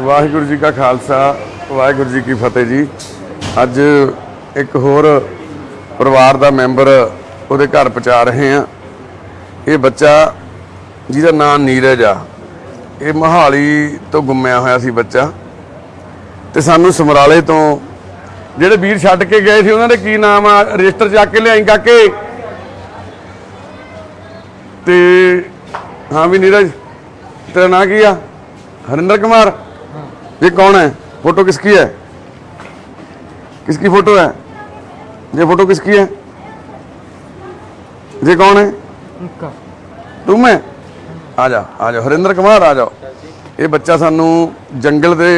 ਵਾਹਿਗੁਰੂ ਜੀ ਕਾ ਖਾਲਸਾ, ਵਾਹਿਗੁਰੂ ਜੀ ਕੀ ਫਤਿਹ ਜੀ। ਅੱਜ ਇੱਕ ਹੋਰ ਪਰਿਵਾਰ ਦਾ ਮੈਂਬਰ ਉਹਦੇ ਘਰ ਪਹੁੰਚਾ ਰਹੇ ਆ ਇਹ ਬੱਚਾ ਜਿਹਦਾ ਨਾਮ ਨੀਰਜ ਆ। ਇਹ ਮਹਾਲੀ ਤੋਂ ਗੁੰਮਿਆ ਹੋਇਆ ਸੀ ਬੱਚਾ। ਤੇ ਸਾਨੂੰ ਸਮਰਾਲੇ ਤੋਂ ਜਿਹੜੇ ਵੀਰ ਛੱਡ ਕੇ ਗਏ ਸੀ, ਉਹਨਾਂ ਦੇ ਕੀ ਨਾਮ ਆ? ਰਜਿਸਟਰ ਜਾ ਕੇ ਲਿਆਈ ਕਾਕੇ। ਤੇ, ਹਾਂ ਵੀ ਨੀਰਜ, ਤੇਰਾ ਨਾਂ ਕੀ ਆ? ਹਰਿੰਦਰ ਕੁਮਾਰ। ये कौन है फोटो किसकी है किसकी फोटो है ये फोटो किसकी है ये कौन है तुम है आ जाओ आ जाओ ਹਰਿੰਦਰ ਕੁਮਾਰ ਆ ਜਾਓ ਇਹ ਬੱਚਾ ਸਾਨੂੰ ਜੰਗਲ ਦੇ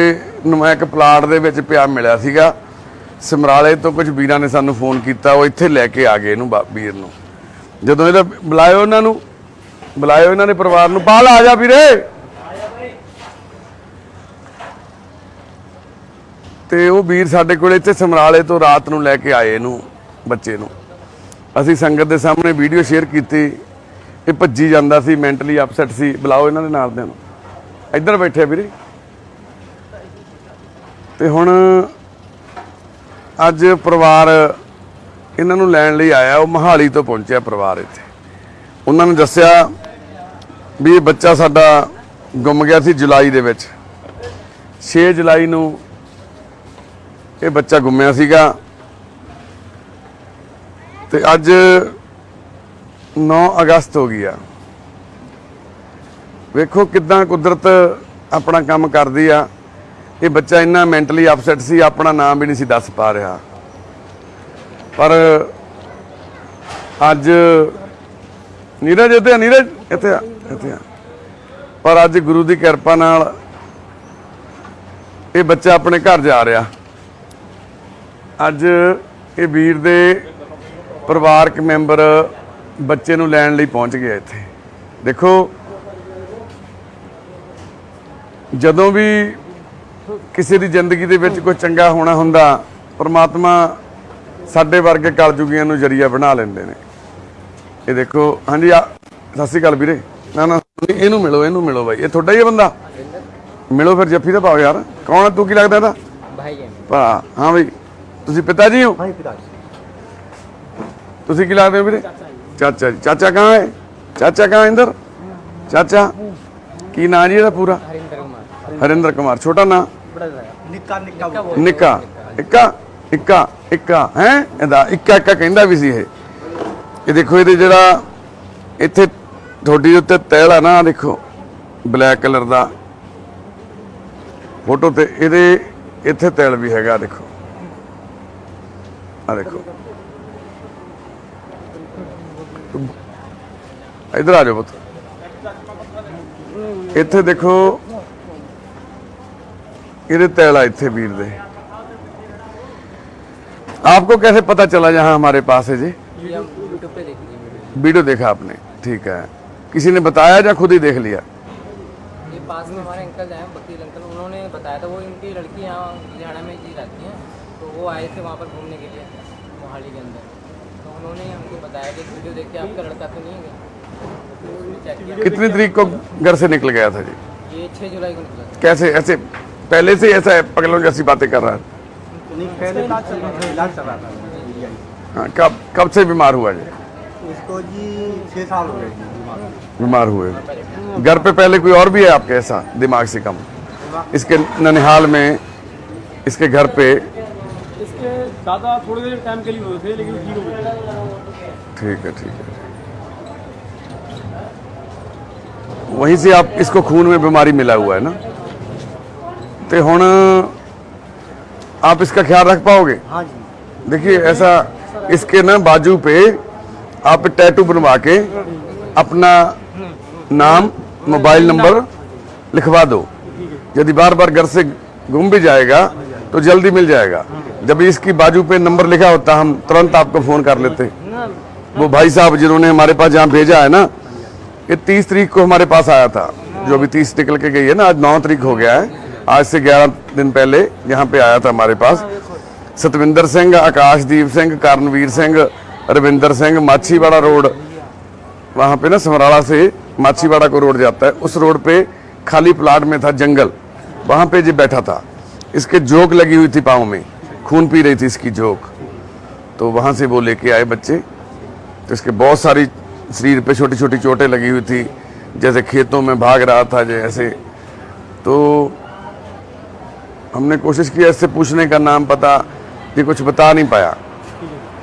ਨੁਮਾ ਇੱਕ ਪਲਾਟ ਦੇ ਵਿੱਚ ਪਿਆ ਮਿਲਿਆ ਸੀਗਾ ਸਮਰਾਲੇ ਤੋਂ ਕੁਝ ਵੀਰਾਂ ਨੇ ਸਾਨੂੰ ਫੋਨ ਕੀਤਾ ਉਹ ਇੱਥੇ ਲੈ ਕੇ ਆ ਗਏ ਇਹਨੂੰ ਬਾ- ਵੀਰ ਨੂੰ ਜਦੋਂ ਇਹਦਾ ਬੁਲਾਇਓ ਇਹਨਾਂ ਨੂੰ ਬੁਲਾਇਓ ਇਹਨਾਂ ਦੇ ਪਰਿਵਾਰ ਨੂੰ ਬਾਹਰ ਆ ਜਾ ਵੀਰੇ ਤੇ ਉਹ ਵੀਰ ਸਾਡੇ ਕੋਲ ਇੱਥੇ ਸਮਰਾਲੇ ਤੋਂ ਰਾਤ ਨੂੰ ਲੈ ਕੇ ਆਏ ਇਹਨੂੰ, ਬੱਚੇ ਨੂੰ। ਅਸੀਂ ਸੰਗਤ ਦੇ ਸਾਹਮਣੇ ਵੀਡੀਓ ਸ਼ੇਅਰ ਕੀਤੀ, ਇਹ ਭੱਜੀ ਜਾਂਦਾ ਸੀ ਮੈਂਟਲੀ ਅਪਸੈਟ ਸੀ। ਬੁਲਾਓ ਇਹਨਾਂ ਦੇ ਨਾਲ ਦੇ ਨੂੰ। ਇੱਧਰ ਬੈਠੇ ਵੀਰੇ। ਤੇ ਹੁਣ ਅੱਜ ਪਰਿਵਾਰ ਇਹਨਾਂ ਨੂੰ ਲੈਣ ਲਈ ਆਇਆ, ਉਹ ਮਹਾਲੀ ਤੋਂ ਪਹੁੰਚਿਆ ਪਰਿਵਾਰ ਇੱਥੇ। ਉਹਨਾਂ ਨੇ ਦੱਸਿਆ ਵੀ ਇਹ ਬੱਚਾ ਸਾਡਾ ਗੁੰਮ ਗਿਆ ਸੀ ਜੁਲਾਈ ਦੇ ਵਿੱਚ। 6 ਜੁਲਾਈ ਨੂੰ ਇਹ ਬੱਚਾ ਗੁੰਮਿਆ ਸੀਗਾ। ਤੇ ਅੱਜ 9 ਅਗਸਤ ਹੋ ਗਿਆ ਵੇਖੋ ਕਿਦਾਂ ਕੁਦਰਤ ਆਪਣਾ ਕੰਮ ਕਰਦੀ ਆ। ਇਹ ਬੱਚਾ ਇੰਨਾ ਮੈਂਟਲੀ ਅਪਸੈਟ ਸੀ, ਆਪਣਾ ਨਾਮ ਵੀ ਨਹੀਂ ਸੀ ਦੱਸ ਪਾ ਰਿਹਾ। ਪਰ ਅੱਜ ਨੀਰਜ ਇੱਥੇ ਆ, ਨੀਰਜ ਇੱਥੇ ਆ ਇੱਥੇ ਆ। ਪਰ ਅੱਜ ਗੁਰੂ ਦੀ ਕਿਰਪਾ ਨਾਲ ਇਹ ਬੱਚਾ ਆਪਣੇ ਘਰ ਜਾ ਰਿਹਾ। ਅੱਜ ਇਹ ਵੀਰ ਦੇ ਪਰਿਵਾਰਕ ਮੈਂਬਰ ਬੱਚੇ ਨੂੰ ਲੈਣ ਲਈ ਪਹੁੰਚ ਗਿਆ ਇੱਥੇ। ਦੇਖੋ ਜਦੋਂ ਵੀ ਕਿਸੇ ਦੀ ਜ਼ਿੰਦਗੀ ਦੇ ਵਿੱਚ ਕੋਈ ਚੰਗਾ ਹੋਣਾ ਹੁੰਦਾ ਪਰਮਾਤਮਾ ਸਾਡੇ ਵਰਗੇ ਕਲਯੁਗੀਆਂ ਨੂੰ ਜਰੀਆ ਬਣਾ ਲੈਂਦੇ ਨੇ। ਇਹ ਦੇਖੋ ਹਾਂਜੀ ਸਤਿ ਸ਼੍ਰੀ ਅਕਾਲ ਵੀਰੇ। ਨਾ ਨਾ ਇਹਨੂੰ ਮਿਲੋ ਇਹਨੂੰ ਮਿਲੋ ਬਾਈ। ਇਹ ਤੁਹਾਡਾ ਹੀ ਹੈ ਬੰਦਾ? ਮਿਲੋ ਫਿਰ ਜੱਫੀ ਦਾ ਪਾਓ ਯਾਰ। ਕੌਣ ਤੂੰ ਕੀ ਲੱਗਦਾ ਇਹਦਾ? ਭਾਈ ਹਾਂ ਬਾਈ। ਤੁਸੀਂ ਪਿਤਾ ਜੀ ਹੋ? ਹਾਂਜੀ ਪਿਤਾ ਜੀ। ਤੁਸੀਂ ਕੀ ਲੱਗਦੇ ਹੋ ਵੀਰੇ? ਚਾਚਾ ਜੀ। ਚਾਚਾ ਕਹਾਂ ਹੈ? ਚਾਚਾ ਕਹਾਂ ਇੰਦਰ? ਚਾਚਾ? ਕੀ ਨਾਂ ਜੀ ਇਹਦਾ ਪੂਰਾ? ਹਰਿੰਦਰ ਕੁਮਾਰ। ਛੋਟਾ ਨਾਂ? ਨਿੱਕਾ ਨਿੱਕਾ। ਨਿੱਕਾ ਇੱਕਾ? ਇੱਕਾ? ਇੱਕਾ? ਹੈ? ਇਹਦਾ ਇੱਕਾ ਇੱਕਾ ਕਹਿੰਦਾ ਵੀ ਸੀ ਇਹ। ਇਹ ਦੇਖੋ ਇਹਦੇ ਜਿਹੜਾ ਇੱਥੇ ਥੋੜੀ ਉੱਤੇ ਤੈਲ ਆ ਨਾ ਦੇਖੋ ਬਲੈਕ ਕਲਰ ਦਾ। ਫੋਟੋ ਤੇ ਇਹਦੇ ਇੱਥੇ ਤੈਲ ਵੀ ਹੈਗਾ ਦੇਖੋ। ਆ ਦੇਖੋ ਇਧਰ ਆ ਜਾਓ ਪੁੱਤ ਇੱਥੇ ਦੇਖੋ ਇਹਦੇ तैल आ ਇੱਥੇ ਵੀਰ ਦੇ आपको कैसे पता चला जहां हमारे पास है जी ये हम यूट्यूब पे देखी थी वीडियो वीडियो देखा आपने ठीक है किसी ने बताया या खुद ही देख लिया ये पास में हमारे अंकल हैं वकील अंकल उन्होंने बताया था वो इनकी लड़की यहाँ लुधियाना में जी रहती हैं तो वो आए थे वहाँ पर घूमने के लिए मोहाली के अंदर। तो उन्होंने हमको बताया कि वीडियो देख के आपका लड़का तो नहीं है तो कितनी तारीख को घर से निकल गया था जी? ये छः जुलाई को निकला था। कैसे ऐसे पहले से ऐसा है पगलों जैसी बातें कर रहा है? नहीं पहले इलाज चल रहा था इलाज चल रहा था। हाँ, कब कब से बीमार हुआ जी? इसको जी छः साल हो गए बीमार। हुए। घर पे पहले कोई और भी है आपके ऐसा दिमाग से कम? इसके ननिहाल में इसके घर पे दादा थोड़ी देर टाइम के लिए हुए थे लेकिन ठीक हो ठीक है ठीक है। वहीं से आप इसको खून में बीमारी मिला हुआ है ना? तो ਹੁਣ आप इसका ख्याल रख पाओगे? हाँ जी। देखिए ऐसा इसके ना बाजू पे आप टैटू बनवा के अपना नाम मोबाइल नंबर लिखवा दो। यदि बार बार घर से गुम भी जाएगा तो जल्दी मिल जाएगा। जब इसकी बाजू पे नंबर लिखा होता, हम तुरंत आपको फ़ोन कर लेते। वो भाई साहब जिन्होंने हमारे पास जहाँ भेजा है ना, ये तीस तारीख को हमारे पास आया था। जो अभी तीस निकल के गई है ना, आज नौ तारीख हो गया है। आज से ग्यारह दिन पहले यहाँ पे आया था हमारे पास। सतविंदर सिंह, आकाशदीप सिंह, कारणवीर सिंह, रविंदर सिंह, माछीवाड़ा रोड। वहाँ पे ना समराला से माछीवाड़ा को रोड जाता है। उस रोड पे खाली प्लाट में था जंगल। वहाँ पे जी बैठा था, इसके जोक लगी हुई थी पाँव में। खून पी रही थी इसकी जोक तो वहाँ से वो लेके आए बच्चे। तो इसके बहुत सारी शरीर पे छोटी छोटी चोटें लगी हुई थी। जैसे खेतों में भाग रहा था जैसे तो हमने कोशिश की इससे पूछने का नाम पता ये कुछ बता नहीं पाया।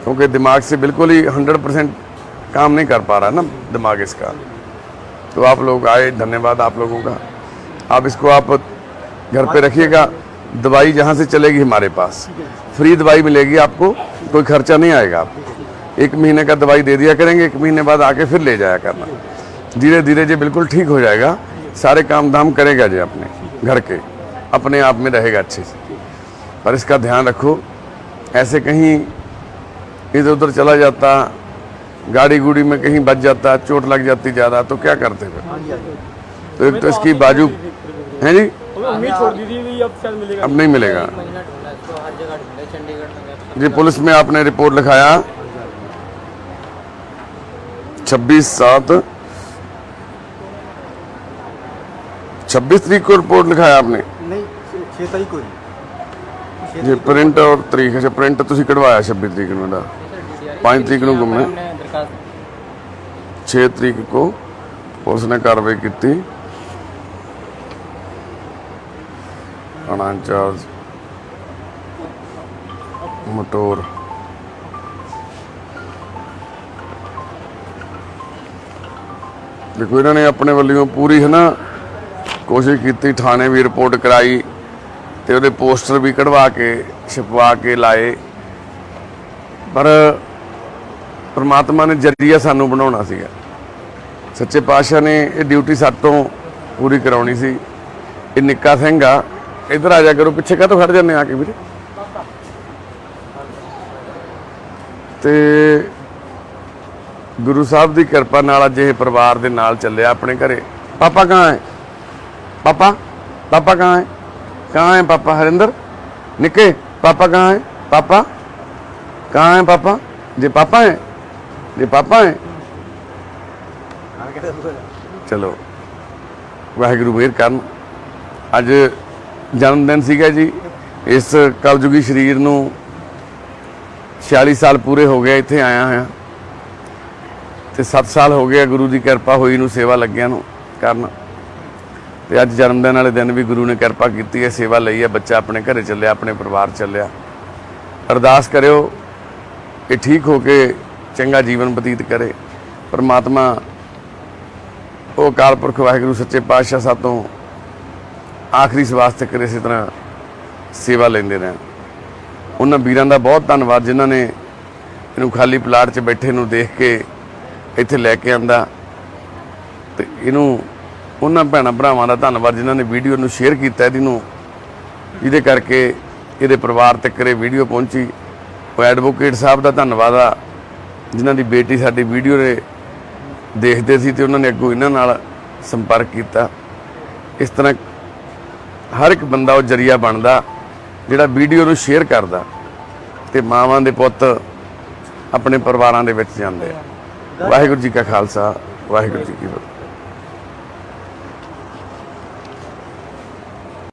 क्योंकि दिमाग से बिल्कुल ही हंड्रेड परसेंट काम नहीं कर पा रहा ना दिमाग इसका। तो आप लोग आए, धन्यवाद आप लोगों का। आप इसको आप घर पे रखिएगा। दवाई जहाँ से चलेगी हमारे पास। फ्री दवाई मिलेगी आपको, कोई खर्चा नहीं आएगा आपको। एक महीने का दवाई दे दिया करेंगे, एक महीने बाद आके फिर ले जाया करना। धीरे धीरे जी बिल्कुल ठीक हो जाएगा। सारे काम धाम करेगा जी अपने, घर के। अपने आप में रहेगा अच्छे से। पर इसका ध्यान रखो, ऐसे कहीं इधर उधर चला जाता गाड़ी गुड़ी में कहीं बच जाता, चोट लग जाती ज़्यादा तो क्या करते फिर? तो एक तो इसकी बाजू, है जी? उम्मीद छोड़ दी थी भी अब शायद मिलेगा अब नहीं मिलेगा महीना ढूंढा इसको हर जगह ढूंढे चंडीगढ़ में गए जी पुलिस में आपने रिपोर्ट लिखाया छब्बीस सात छब्बीस तारीख को रिपोर्ट लिखाया आपने नहीं छः- छः तारीख को जी ਜੀ ਪ੍ਰਿੰਟ ਔਰ ਤਰੀਕ ਅੱਛਾ ਪ੍ਰਿੰਟ ਤੁਸੀਂ ਕਢਵਾਇਆ 26 ਤਰੀਕ ਨੂੰ ਦਾ पाँच तरीक को घूमना है। हमने दरखास्त 6 ਤਰੀਕ ਕੋ ਪੁਲਿਸ ਨੇ ਕਾਰਵਾਈ ਕੀਤੀ ਥਾਣਾ ਇੰਚਾਰਜ ਮਟੋਰ। ਦੇਖੋ, ਇਹਨਾਂ ਨੇ ਆਪਣੇ ਵੱਲੋਂ ਪੂਰੀ ਹੈ ਨਾ ਕੋਸ਼ਿਸ਼ ਕੀਤੀ, ਥਾਣੇ ਵੀ ਰਿਪੋਰਟ ਕਰਾਈ ਤੇ ਉਹਦੇ ਪੋਸਟਰ ਵੀ ਕਢਵਾ ਕੇ, ਛਪਵਾ ਕੇ ਲਾਏ। ਪਰ ਪ੍ਰਮਾਤਮਾ ਨੇ ਜਰੀਆ ਸਾਨੂੰ ਬਣਾਉਣਾ ਸੀਗਾ। ਸੱਚੇ ਪਾਤਸ਼ਾਹ ਨੇ ਇਹ ਡਿਊਟੀ ਸਾਡੇ ਤੋਂ ਪੂਰੀ ਕਰਾਉਣੀ ਸੀ। ਇਹ ਨਿੱਕਾ ਸਿੰਘ ਆ ਇੱਧਰ ਆ ਜਾ ਕਰੋ, ਪਿੱਛੇ ਕਾਹਤੋਂ ਖੜ ਜਾਂਦੇ ਆ ਕੇ ਵੀਰੇ? ਤੇ ਗੁਰੂ ਸਾਹਿਬ ਦੀ ਕਿਰਪਾ ਨਾਲ ਅੱਜ ਇਹ ਪਰਿਵਾਰ ਦੇ ਨਾਲ ਚੱਲਿਆ ਆਪਣੇ ਘਰੇ। ਪਾਪਾ ਕਹਾਂ ਹੈ? ਪਾਪਾ? ਪਾਪਾ ਕਹਾਂ ਹੈ? ਕਹਾਂ ਹੈ ਪਾਪਾ? ਹਰਿੰਦਰ? ਨਿੱਕੇ? ਪਾਪਾ ਕਹਾਂ ਹੈ? ਪਾਪਾ? ਕਹਾਂ ਹੈ ਪਾਪਾ? ਜੇ ਪਾਪਾ ਹੈ, ਜੇ ਪਾਪਾ ਹੈ। ਚਲੋ, ਵਾਹਿਗੁਰੂ ਮੇਰ ਕਰਨ। ਅੱਜ ਜਨਮ ਦਿਨ ਸੀਗਾ ਜੀ। ਇਸ ਕਲਯੁਗੀ ਸਰੀਰ ਨੂੰ 46 ਸਾਲ ਪੂਰੇ ਹੋ ਗਏ, ਇੱਥੇ ਆਇਆ ਹੋਇਆ। ਤੇ 7 ਸਾਲ ਹੋ ਗਏ ਗੁਰੂ ਦੀ ਕਿਰਪਾ ਹੋਈ ਨੂੰ, ਸੇਵਾ ਲੱਗਿਆ ਨੂੰ ਕਰਨ। ਤੇ ਅੱਜ ਜਨਮ ਦਿਨ ਵਾਲੇ ਦਿਨ ਵੀ ਗੁਰੂ ਨੇ ਕਿਰਪਾ ਕੀਤੀ ਹੈ, ਸੇਵਾ ਲਈ ਹੈ, ਬੱਚਾ ਆਪਣੇ ਘਰੇ ਚੱਲਿਆ, ਆਪਣੇ ਪਰਿਵਾਰ ਚੱਲਿਆ। ਅਰਦਾਸ ਕਰਿਓ ਕਿ ਠੀਕ ਹੋ ਕੇ ਚੰਗਾ ਜੀਵਨ ਬਤੀਤ ਕਰੇ। ਪਰਮਾਤਮਾ, ਉਹ ਅਕਾਲ ਪੁਰਖ ਵਾਹਿਗੁਰੂ, ਸੱਚੇ ਪਾਤਸ਼ਾਹ ਸਾਤੋਂ ਆਖਰੀ ਸਵਾਸ ਤੱਕ ਇਸੇ ਤਰ੍ਹਾਂ ਸੇਵਾ ਲੈਂਦੇ ਰਹਿਣ। ਉਹਨਾਂ ਵੀਰਾਂ ਦਾ ਬਹੁਤ ਧੰਨਵਾਦ ਜਿਨ੍ਹਾਂ ਨੇ ਇਹਨੂੰ ਖਾਲੀ ਪਲਾਟ 'ਚ ਬੈਠੇ ਨੂੰ ਦੇਖ ਕੇ ਇੱਥੇ ਲੈ ਕੇ ਆਂਦਾ। ਤੇ ਇਹਨੂੰ ਉਹਨਾਂ ਭੈਣਾਂ ਭਰਾਵਾਂ ਦਾ ਧੰਨਵਾਦ ਜਿਨ੍ਹਾਂ ਨੇ ਵੀਡੀਓ ਨੂੰ ਸ਼ੇਅਰ ਕੀਤਾ ਇਹਦੀ ਨੂੰ ਜਿਹਦੇ ਕਰਕੇ ਇਹਦੇ ਪਰਿਵਾਰ ਤੱਕ ਇਹ ਵੀਡੀਓ ਪਹੁੰਚੀ। ਉਹ ਐਡਵੋਕੇਟ ਸਾਹਿਬ ਦਾ ਧੰਨਵਾਦ ਆ, ਜਿਨ੍ਹਾਂ ਦੀ ਬੇਟੀ ਸਾਡੀ ਵੀਡੀਓ ਦੇ ਦੇਖਦੇ ਸੀ ਤੇ ਉਹਨਾਂ ਨੇ ਅੱਗੋਂ ਇਹਨਾਂ ਨਾਲ ਸੰਪਰਕ ਕੀਤਾ। ਇਸ ਤਰ੍ਹਾਂ ਹਰ ਇੱਕ ਬੰਦਾ ਉਹ ਜਰੀਆ ਬਣਦਾ, ਜਿਹੜਾ ਵੀਡੀਓ ਨੂੰ ਸ਼ੇਅਰ ਕਰਦਾ ਤੇ ਮਾਵਾਂ ਦੇ ਪੁੱਤ ਆਪਣੇ ਪਰਿਵਾਰਾਂ ਦੇ ਵਿੱਚ ਜਾਂਦੇ ਆ। ਵਾਹਿਗੁਰੂ ਜੀ ਕਾ ਖਾਲਸਾ, ਵਾਹਿਗੁਰੂ ਜੀ ਕੀ ਫਤਿਹ।